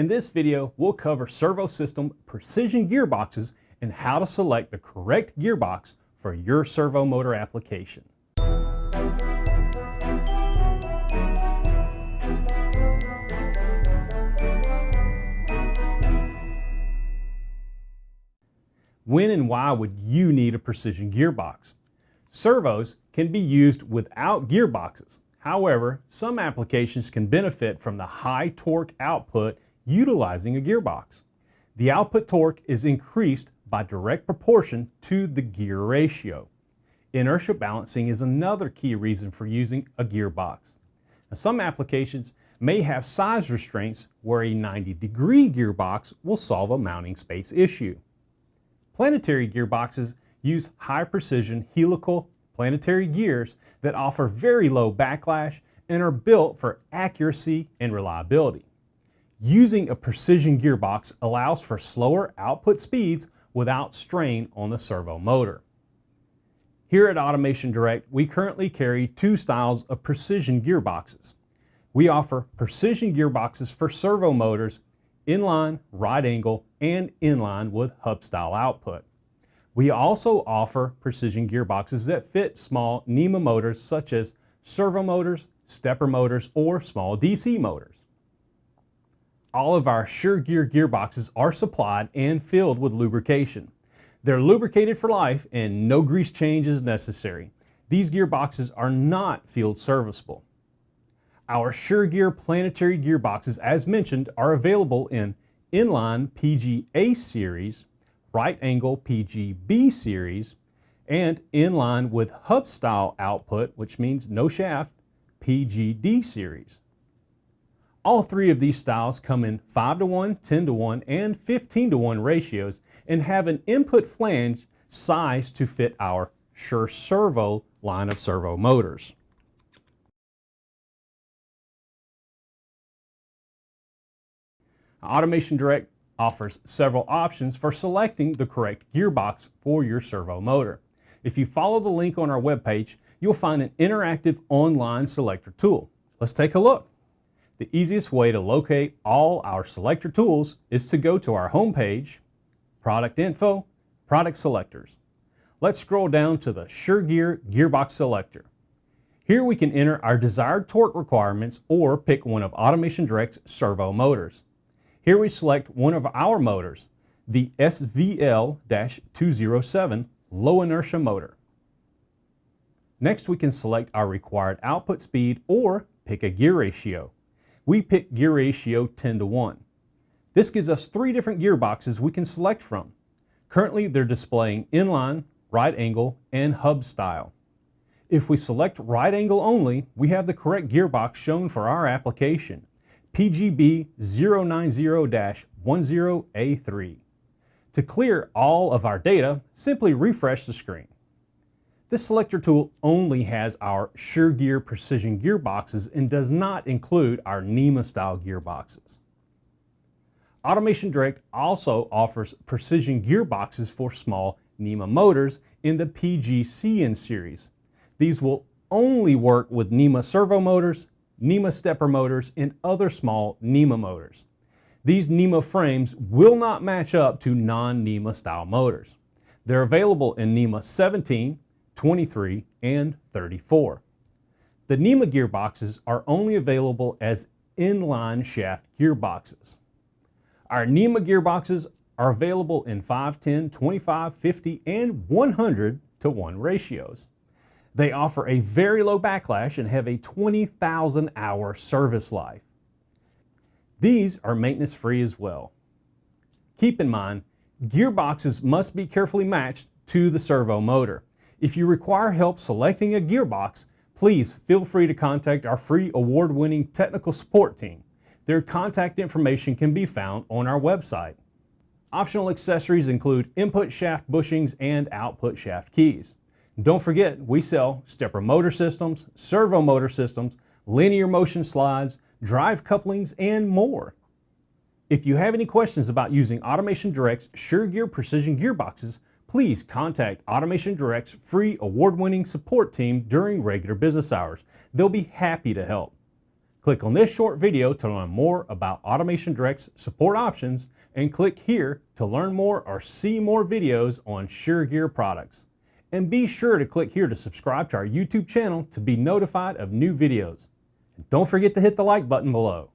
In this video, we'll cover servo system precision gearboxes and how to select the correct gearbox for your servo motor application. When and why would you need a precision gearbox? Servos can be used without gearboxes. However, some applications can benefit from the high torque output utilizing a gearbox. The output torque is increased by direct proportion to the gear ratio. Inertia balancing is another key reason for using a gearbox. Now, some applications may have size restraints where a 90 degree gearbox will solve a mounting space issue. Planetary gearboxes use high precision helical planetary gears that offer very low backlash and are built for accuracy and reliability. Using a precision gearbox allows for slower output speeds without strain on the servo motor. Here at Automation Direct, we currently carry two styles of precision gearboxes. We offer precision gearboxes for servo motors inline, right angle, and inline with hub style output. We also offer precision gearboxes that fit small NEMA motors such as servo motors, stepper motors, or small DC motors. All of our SureGear gearboxes are supplied and filled with lubrication. They're lubricated for life and no grease change is necessary. These gearboxes are not field serviceable. Our SureGear planetary gearboxes, as mentioned, are available in inline PGA series, right angle PGB series, and inline with hub style output, which means no shaft, PGD series. All three of these styles come in 5 to 1, 10 to 1, and 15 to 1 ratios and have an input flange sized to fit our Sure Servo line of servo motors. Automation Direct offers several options for selecting the correct gearbox for your servo motor. If you follow the link on our webpage, you'll find an interactive online selector tool. Let's take a look. The easiest way to locate all our selector tools is to go to our homepage, Product Info, Product Selectors. Let's scroll down to the SureGear Gearbox Selector. Here we can enter our desired torque requirements or pick one of Automation Direct's servo motors. Here we select one of our motors, the SVL-207 low inertia motor. Next we can select our required output speed or pick a gear ratio. We pick gear ratio 10 to 1. This gives us three different gearboxes we can select from. Currently they're displaying inline, right angle, and hub style. If we select right angle only, we have the correct gearbox shown for our application. PGB 090-10A3. To clear all of our data, simply refresh the screen. This selector tool only has our SureGear precision gearboxes and does not include our NEMA style gearboxes. Automation Direct also offers precision gearboxes for small NEMA motors in the PGCN series. These will only work with NEMA servo motors NEMA stepper motors, and other small NEMA motors. These NEMA frames will not match up to non-NEMA style motors. They're available in NEMA 17, 23, and 34. The NEMA gearboxes are only available as inline shaft gearboxes. Our NEMA gearboxes are available in 5, 10, 25, 50, and 100 to 1 ratios. They offer a very low backlash and have a 20,000 hour service life. These are maintenance free as well. Keep in mind, gearboxes must be carefully matched to the servo motor. If you require help selecting a gearbox, please feel free to contact our free award-winning technical support team. Their contact information can be found on our website. Optional accessories include input shaft bushings and output shaft keys. Don't forget, we sell stepper motor systems, servo motor systems, linear motion slides, drive couplings, and more. If you have any questions about using Automation Direct's SureGear Precision Gearboxes, please contact Automation Direct's free award-winning support team during regular business hours. They'll be happy to help. Click on this short video to learn more about Automation Direct's support options and click here to learn more or see more videos on SureGear products. And be sure to click here to subscribe to our YouTube channel to be notified of new videos. And don't forget to hit the like button below.